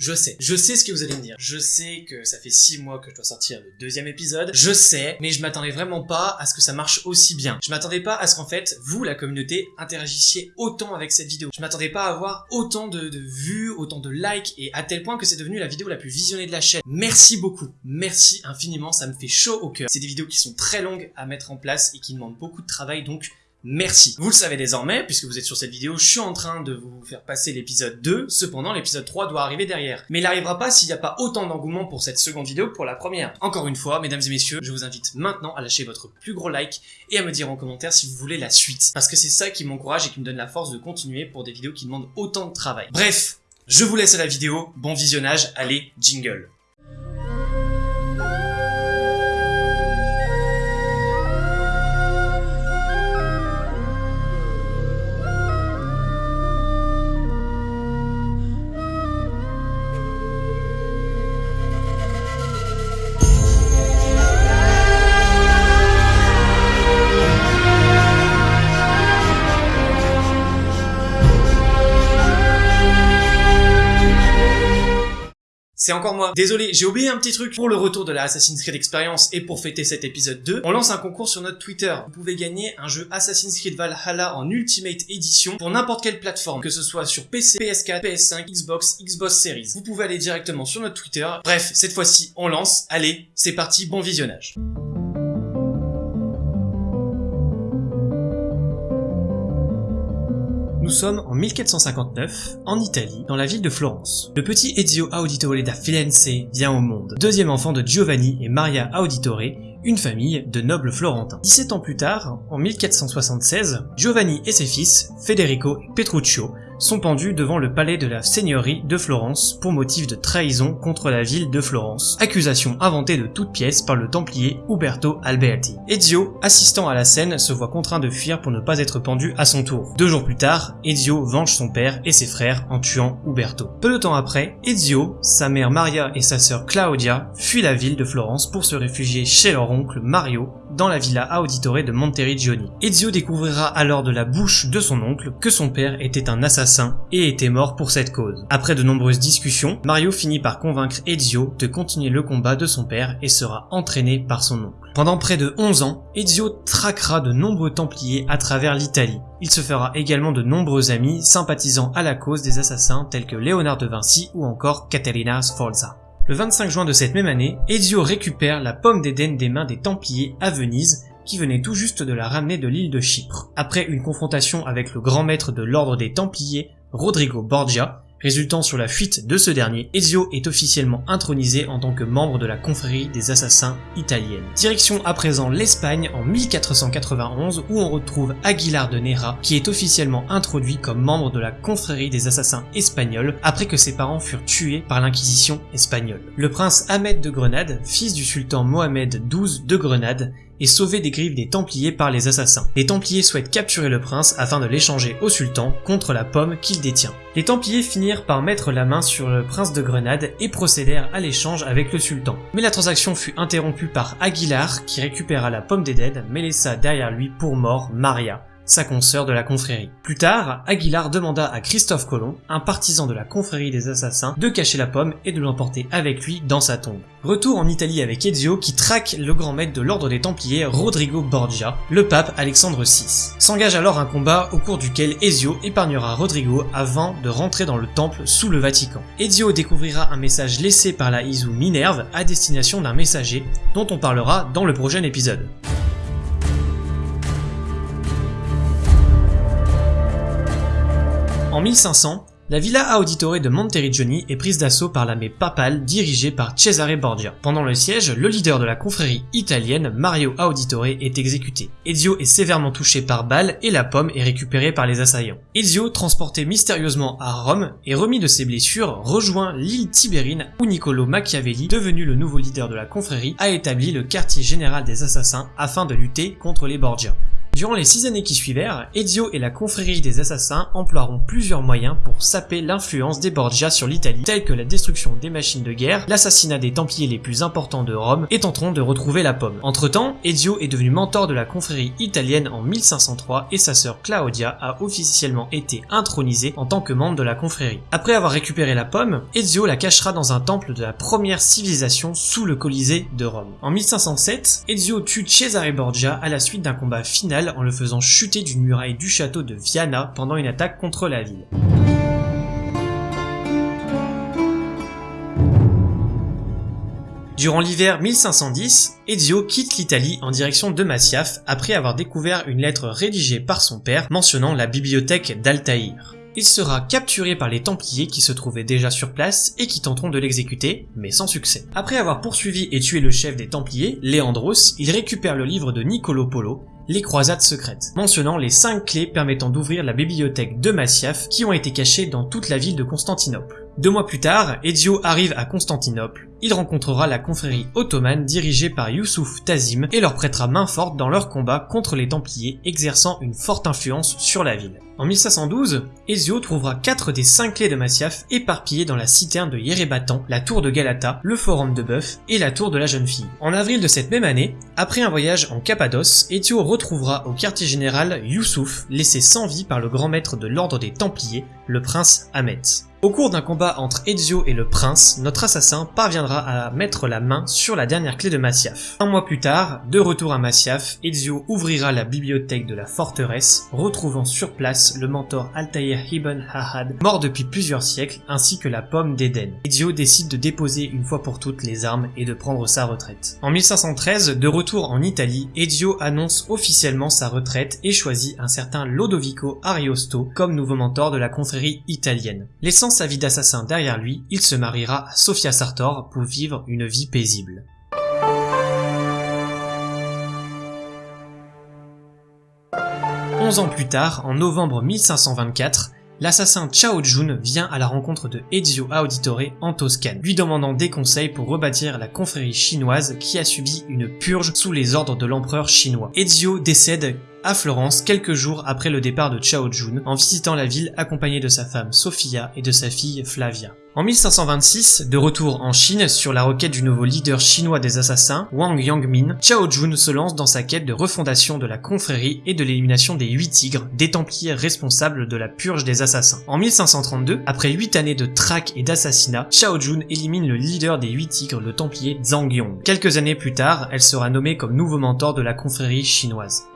Je sais, je sais ce que vous allez me dire. Je sais que ça fait 6 mois que je dois sortir le deuxième épisode. Je sais, mais je m'attendais vraiment pas à ce que ça marche aussi bien. Je m'attendais pas à ce qu'en fait, vous, la communauté, interagissiez autant avec cette vidéo. Je m'attendais pas à avoir autant de, de vues, autant de likes, et à tel point que c'est devenu la vidéo la plus visionnée de la chaîne. Merci beaucoup. Merci infiniment, ça me fait chaud au cœur. C'est des vidéos qui sont très longues à mettre en place et qui demandent beaucoup de travail, donc Merci. Vous le savez désormais, puisque vous êtes sur cette vidéo, je suis en train de vous faire passer l'épisode 2, cependant l'épisode 3 doit arriver derrière. Mais il n'arrivera pas s'il n'y a pas autant d'engouement pour cette seconde vidéo que pour la première. Encore une fois, mesdames et messieurs, je vous invite maintenant à lâcher votre plus gros like et à me dire en commentaire si vous voulez la suite. Parce que c'est ça qui m'encourage et qui me donne la force de continuer pour des vidéos qui demandent autant de travail. Bref, je vous laisse à la vidéo, bon visionnage, allez, jingle. C'est encore moi. Désolé, j'ai oublié un petit truc. Pour le retour de la Assassin's Creed Experience et pour fêter cet épisode 2, on lance un concours sur notre Twitter. Vous pouvez gagner un jeu Assassin's Creed Valhalla en Ultimate Edition pour n'importe quelle plateforme, que ce soit sur PC, PS4, PS5, Xbox, Xbox Series. Vous pouvez aller directement sur notre Twitter. Bref, cette fois-ci, on lance. Allez, c'est parti, bon visionnage. Nous sommes en 1459, en Italie, dans la ville de Florence. Le petit Ezio Auditore da Firenze vient au monde, deuxième enfant de Giovanni et Maria Auditore, une famille de nobles florentins. 17 ans plus tard, en 1476, Giovanni et ses fils, Federico et Petruccio, sont pendus devant le palais de la seigneurie de Florence pour motif de trahison contre la ville de Florence, accusation inventée de toutes pièces par le templier Uberto Alberti. Ezio, assistant à la scène, se voit contraint de fuir pour ne pas être pendu à son tour. Deux jours plus tard, Ezio venge son père et ses frères en tuant Uberto. Peu de temps après, Ezio, sa mère Maria et sa sœur Claudia fuient la ville de Florence pour se réfugier chez leur oncle Mario dans la villa Auditore de Monteriggioni. Ezio découvrira alors de la bouche de son oncle que son père était un assassin et était mort pour cette cause. Après de nombreuses discussions, Mario finit par convaincre Ezio de continuer le combat de son père et sera entraîné par son oncle. Pendant près de 11 ans, Ezio traquera de nombreux templiers à travers l'Italie. Il se fera également de nombreux amis sympathisant à la cause des assassins tels que Léonard de Vinci ou encore Caterina Sforza. Le 25 juin de cette même année, Ezio récupère la pomme d'Éden des mains des Templiers à Venise, qui venait tout juste de la ramener de l'île de Chypre. Après une confrontation avec le grand maître de l'ordre des Templiers, Rodrigo Borgia, résultant sur la fuite de ce dernier, Ezio est officiellement intronisé en tant que membre de la confrérie des assassins italienne. Direction à présent l'Espagne en 1491 où on retrouve Aguilar de Nera qui est officiellement introduit comme membre de la confrérie des assassins espagnols après que ses parents furent tués par l'inquisition espagnole. Le prince Ahmed de Grenade, fils du sultan Mohamed XII de Grenade, est sauvé des griffes des Templiers par les assassins. Les Templiers souhaitent capturer le prince afin de l'échanger au sultan contre la pomme qu'il détient. Les Templiers finirent par mettre la main sur le prince de Grenade et procédèrent à l'échange avec le sultan. Mais la transaction fut interrompue par Aguilar qui récupéra la pomme d'Éden mais laissa derrière lui pour mort Maria, sa consoeur de la confrérie. Plus tard, Aguilar demanda à Christophe Colomb, un partisan de la confrérie des assassins, de cacher la pomme et de l'emporter avec lui dans sa tombe. Retour en Italie avec Ezio qui traque le grand maître de l'ordre des Templiers, Rodrigo Borgia, le pape Alexandre VI. S'engage alors un combat au cours duquel Ezio épargnera Rodrigo avant de rentrer dans le temple sous le Vatican. Ezio découvrira un message laissé par la Isu Minerve à destination d'un messager dont on parlera dans le prochain épisode. En 1500, la villa Auditore de Monteriggioni est prise d'assaut par l'armée papale dirigée par Cesare Borgia. Pendant le siège, le leader de la confrérie italienne, Mario Auditore, est exécuté. Ezio est sévèrement touché par balle et la pomme est récupérée par les assaillants. Ezio, transporté mystérieusement à Rome et remis de ses blessures, rejoint l'île Tibérine où Niccolo Machiavelli, devenu le nouveau leader de la confrérie, a établi le quartier général des assassins afin de lutter contre les Borgia. Durant les six années qui suivèrent, Ezio et la confrérie des assassins emploieront plusieurs moyens pour saper l'influence des Borgia sur l'Italie, tels que la destruction des machines de guerre, l'assassinat des Templiers les plus importants de Rome, et tenteront de retrouver la pomme. Entre temps, Ezio est devenu mentor de la confrérie italienne en 1503 et sa sœur Claudia a officiellement été intronisée en tant que membre de la confrérie. Après avoir récupéré la pomme, Ezio la cachera dans un temple de la première civilisation sous le Colisée de Rome. En 1507, Ezio tue Cesare Borgia à la suite d'un combat final en le faisant chuter d'une muraille du château de Viana pendant une attaque contre la ville. Durant l'hiver 1510, Ezio quitte l'Italie en direction de Masyaf après avoir découvert une lettre rédigée par son père mentionnant la bibliothèque d'Altaïr. Il sera capturé par les Templiers qui se trouvaient déjà sur place et qui tenteront de l'exécuter, mais sans succès. Après avoir poursuivi et tué le chef des Templiers, Léandros, il récupère le livre de Niccolo Polo, les croisades secrètes, mentionnant les 5 clés permettant d'ouvrir la bibliothèque de Masyaf qui ont été cachées dans toute la ville de Constantinople. Deux mois plus tard, Ezio arrive à Constantinople. Il rencontrera la confrérie ottomane dirigée par Youssouf Tazim et leur prêtera main forte dans leur combat contre les Templiers, exerçant une forte influence sur la ville. En 1512, Ezio trouvera 4 des 5 clés de Masyaf éparpillées dans la citerne de Yérébatan, la tour de Galata, le forum de Bœuf et la tour de la jeune fille. En avril de cette même année, après un voyage en Cappadoce, Ezio retrouvera au quartier général Youssouf, laissé sans vie par le grand maître de l'ordre des Templiers, le prince Ahmet. Au cours d'un combat entre Ezio et le prince, notre assassin parviendra à mettre la main sur la dernière clé de Masyaf. Un mois plus tard, de retour à Masyaf, Ezio ouvrira la bibliothèque de la forteresse, retrouvant sur place le mentor Altair Ibn Hahad, mort depuis plusieurs siècles, ainsi que la pomme d'Éden. Ezio décide de déposer une fois pour toutes les armes et de prendre sa retraite. En 1513, de retour en Italie, Ezio annonce officiellement sa retraite et choisit un certain Lodovico Ariosto comme nouveau mentor de la confrérie italienne. Sa vie d'assassin derrière lui, il se mariera à Sofia Sartor pour vivre une vie paisible. Onze ans plus tard, en novembre 1524, l'assassin Chao Jun vient à la rencontre de Ezio Auditore en Toscane, lui demandant des conseils pour rebâtir la confrérie chinoise qui a subi une purge sous les ordres de l'empereur chinois. Ezio décède à Florence quelques jours après le départ de Chao Jun en visitant la ville accompagné de sa femme Sophia et de sa fille Flavia. En 1526, de retour en Chine sur la requête du nouveau leader chinois des assassins, Wang Yangmin, Chao Jun se lance dans sa quête de refondation de la confrérie et de l'élimination des huit tigres, des templiers responsables de la purge des assassins. En 1532, après huit années de traque et d'assassinat, Chao Jun élimine le leader des huit tigres, le templier Zhang Yong. Quelques années plus tard, elle sera nommée comme nouveau mentor de la confrérie chinoise.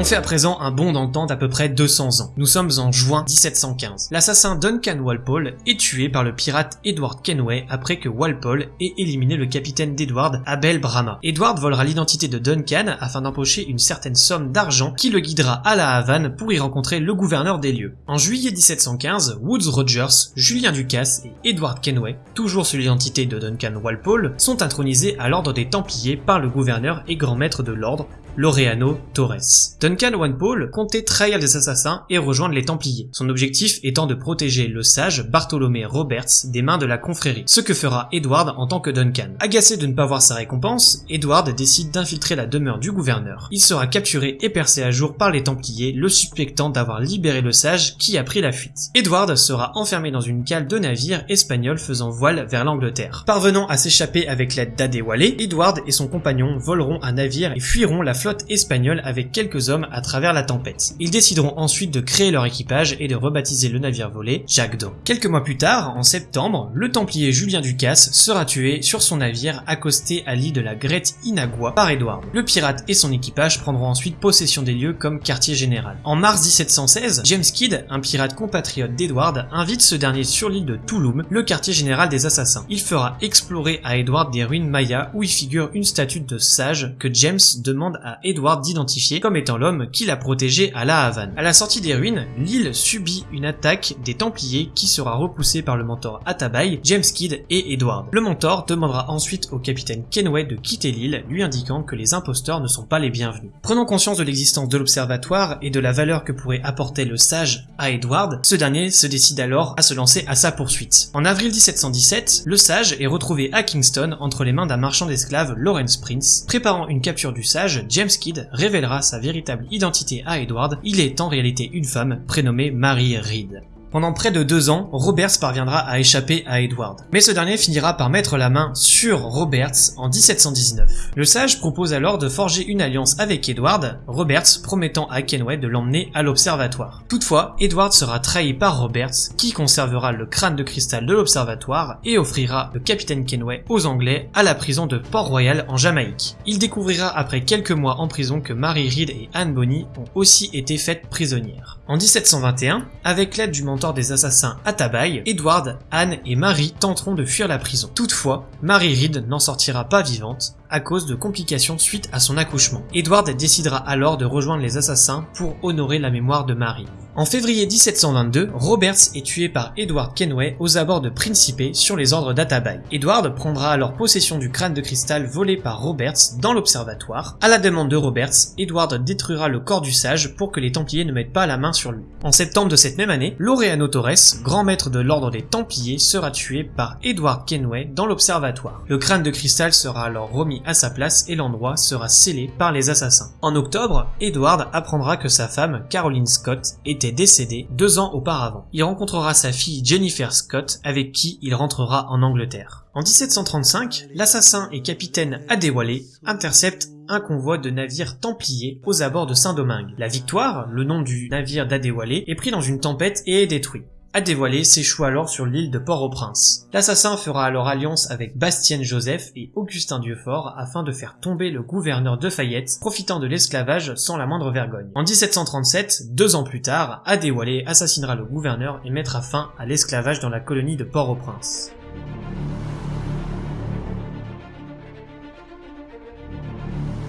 On fait à présent un bond temps d'à peu près 200 ans. Nous sommes en juin 1715. L'assassin Duncan Walpole est tué par le pirate Edward Kenway après que Walpole ait éliminé le capitaine d'Edward, Abel Brahma. Edward volera l'identité de Duncan afin d'empocher une certaine somme d'argent qui le guidera à la Havane pour y rencontrer le gouverneur des lieux. En juillet 1715, Woods Rogers, Julien Ducasse et Edward Kenway, toujours sous l'identité de Duncan Walpole, sont intronisés à l'ordre des Templiers par le gouverneur et grand maître de l'ordre, Laureano Torres. Duncan One comptait trahir les assassins et rejoindre les Templiers, son objectif étant de protéger le sage Bartholomé Roberts des mains de la confrérie, ce que fera Edward en tant que Duncan. Agacé de ne pas voir sa récompense, Edward décide d'infiltrer la demeure du gouverneur. Il sera capturé et percé à jour par les Templiers, le suspectant d'avoir libéré le sage qui a pris la fuite. Edward sera enfermé dans une cale de navire espagnol faisant voile vers l'Angleterre. Parvenant à s'échapper avec l'aide d'Adewale, Edward et son compagnon voleront un navire et fuiront la espagnole avec quelques hommes à travers la tempête. Ils décideront ensuite de créer leur équipage et de rebaptiser le navire volé Jacques d'Eau. Quelques mois plus tard, en septembre, le templier Julien Ducasse sera tué sur son navire accosté à l'île de la Grette Inagua par Edward. Le pirate et son équipage prendront ensuite possession des lieux comme quartier général. En mars 1716, James Kidd, un pirate compatriote d'Edward, invite ce dernier sur l'île de Touloum, le quartier général des assassins. Il fera explorer à Edward des ruines mayas où il figure une statue de sage que James demande à Edward d'identifier comme étant l'homme qui l'a protégé à la Havane. À la sortie des ruines, l'île subit une attaque des Templiers qui sera repoussée par le mentor Atabai, James Kidd et Edward. Le mentor demandera ensuite au capitaine Kenway de quitter l'île, lui indiquant que les imposteurs ne sont pas les bienvenus. Prenant conscience de l'existence de l'observatoire et de la valeur que pourrait apporter le sage à Edward, ce dernier se décide alors à se lancer à sa poursuite. En avril 1717, le sage est retrouvé à Kingston entre les mains d'un marchand d'esclaves, Lawrence Prince. Préparant une capture du sage, James Kidd révélera sa véritable identité à Edward, il est en réalité une femme prénommée Mary Reed. Pendant près de deux ans, Roberts parviendra à échapper à Edward. Mais ce dernier finira par mettre la main sur Roberts en 1719. Le sage propose alors de forger une alliance avec Edward, Roberts promettant à Kenway de l'emmener à l'observatoire. Toutefois, Edward sera trahi par Roberts, qui conservera le crâne de cristal de l'observatoire et offrira le capitaine Kenway aux Anglais à la prison de Port-Royal en Jamaïque. Il découvrira après quelques mois en prison que Mary Reed et Anne Bonny ont aussi été faites prisonnières. En 1721, avec l'aide du des assassins Atabai, Edward, Anne et Marie tenteront de fuir la prison. Toutefois, Mary Reed n'en sortira pas vivante à cause de complications suite à son accouchement. Edward décidera alors de rejoindre les assassins pour honorer la mémoire de Marie. En février 1722, Roberts est tué par Edward Kenway aux abords de Principe sur les ordres d'Atabai. Edward prendra alors possession du crâne de cristal volé par Roberts dans l'observatoire. À la demande de Roberts, Edward détruira le corps du sage pour que les Templiers ne mettent pas la main sur lui. En septembre de cette même année, Laureano Torres, grand maître de l'ordre des Templiers, sera tué par Edward Kenway dans l'observatoire. Le crâne de cristal sera alors remis à sa place et l'endroit sera scellé par les assassins. En octobre, Edward apprendra que sa femme, Caroline Scott, était décédée deux ans auparavant. Il rencontrera sa fille Jennifer Scott avec qui il rentrera en Angleterre. En 1735, l'assassin et capitaine Adewale intercepte un convoi de navires templiers aux abords de Saint-Domingue. La Victoire, le nom du navire d'Adewale, est pris dans une tempête et est détruit dévoilé s'échoue alors sur l'île de Port-au-Prince. L'assassin fera alors alliance avec Bastien Joseph et Augustin Dieufort afin de faire tomber le gouverneur de Fayette, profitant de l'esclavage sans la moindre vergogne. En 1737, deux ans plus tard, Adéwalé assassinera le gouverneur et mettra fin à l'esclavage dans la colonie de Port-au-Prince.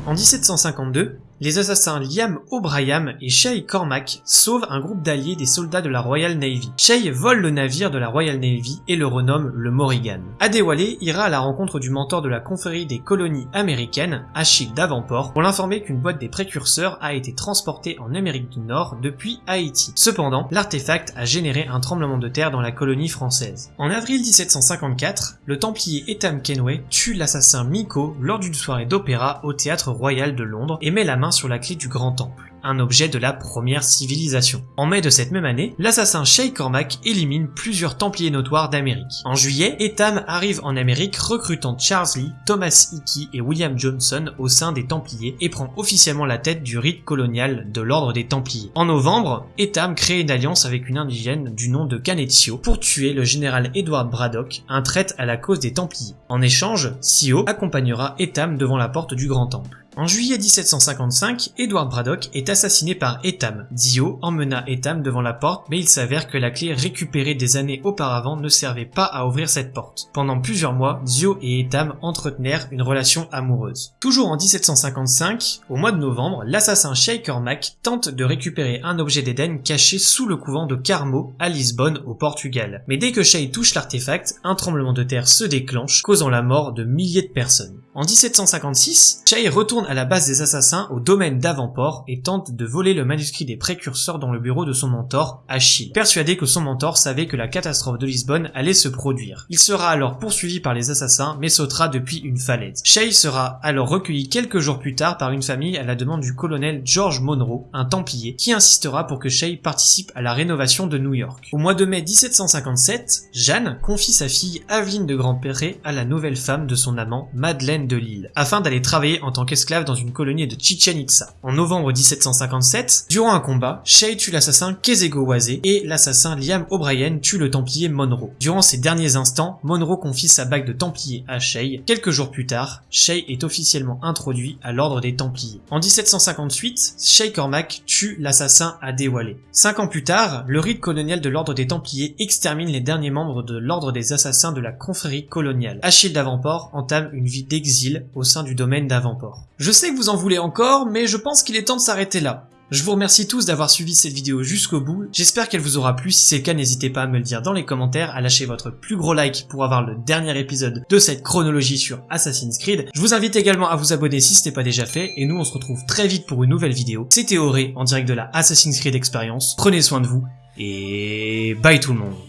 En 1752, les assassins Liam O'Brien et Shay Cormac sauvent un groupe d'alliés des soldats de la Royal Navy. Shay vole le navire de la Royal Navy et le renomme le Morrigan. Adewale ira à la rencontre du mentor de la confrérie des colonies américaines, Achille Davenport, pour l'informer qu'une boîte des précurseurs a été transportée en Amérique du Nord depuis Haïti. Cependant, l'artefact a généré un tremblement de terre dans la colonie française. En avril 1754, le templier Etam Kenway tue l'assassin Miko lors d'une soirée d'opéra au théâtre royal de Londres et met la main sur la clé du grand temple un objet de la première civilisation. En mai de cette même année, l'assassin Shay Cormac élimine plusieurs templiers notoires d'Amérique. En juillet, Etam arrive en Amérique recrutant Charles Lee, Thomas Hickey et William Johnson au sein des Templiers et prend officiellement la tête du rite colonial de l'ordre des Templiers. En novembre, Etam crée une alliance avec une indigène du nom de Canetio pour tuer le général Edward Braddock, un traître à la cause des Templiers. En échange, Sio accompagnera Etam devant la porte du Grand Temple. En juillet 1755, Edward Braddock est assassiné par Etam. Dio emmena Etam devant la porte, mais il s'avère que la clé récupérée des années auparavant ne servait pas à ouvrir cette porte. Pendant plusieurs mois, Dio et Etam entretenèrent une relation amoureuse. Toujours en 1755, au mois de novembre, l'assassin Shay Cormac tente de récupérer un objet d'Éden caché sous le couvent de Carmo à Lisbonne au Portugal. Mais dès que Shay touche l'artefact, un tremblement de terre se déclenche, causant la mort de milliers de personnes. En 1756, Shay retourne à la base des assassins au domaine d'Avantport et tente de voler le manuscrit des précurseurs dans le bureau de son mentor, Achille, persuadé que son mentor savait que la catastrophe de Lisbonne allait se produire. Il sera alors poursuivi par les assassins mais sautera depuis une falaise. Shay sera alors recueilli quelques jours plus tard par une famille à la demande du colonel George Monroe, un templier, qui insistera pour que Shay participe à la rénovation de New York. Au mois de mai 1757, Jeanne confie sa fille Aveline de Grandperret à la nouvelle femme de son amant, Madeleine de Lille, afin d'aller travailler en tant qu'esclave dans une colonie de Chichen Itza. En novembre 1757, durant un combat, Shay tue l'assassin Kezego Waze et l'assassin Liam O'Brien tue le templier Monroe. Durant ces derniers instants, Monroe confie sa bague de templier à Shay. Quelques jours plus tard, Shay est officiellement introduit à l'ordre des templiers. En 1758, Shay Cormac tue l'assassin Adewale. Cinq ans plus tard, le rite colonial de l'ordre des templiers extermine les derniers membres de l'ordre des assassins de la confrérie coloniale. Achille d'Avantport entame une vie d'exil au sein du domaine d'Avantport. Je sais que vous en voulez encore, mais je pense qu'il est temps de s'arrêter là. Je vous remercie tous d'avoir suivi cette vidéo jusqu'au bout, j'espère qu'elle vous aura plu, si c'est le cas n'hésitez pas à me le dire dans les commentaires, à lâcher votre plus gros like pour avoir le dernier épisode de cette chronologie sur Assassin's Creed. Je vous invite également à vous abonner si ce n'est pas déjà fait, et nous on se retrouve très vite pour une nouvelle vidéo. C'était Auré en direct de la Assassin's Creed Experience, prenez soin de vous, et bye tout le monde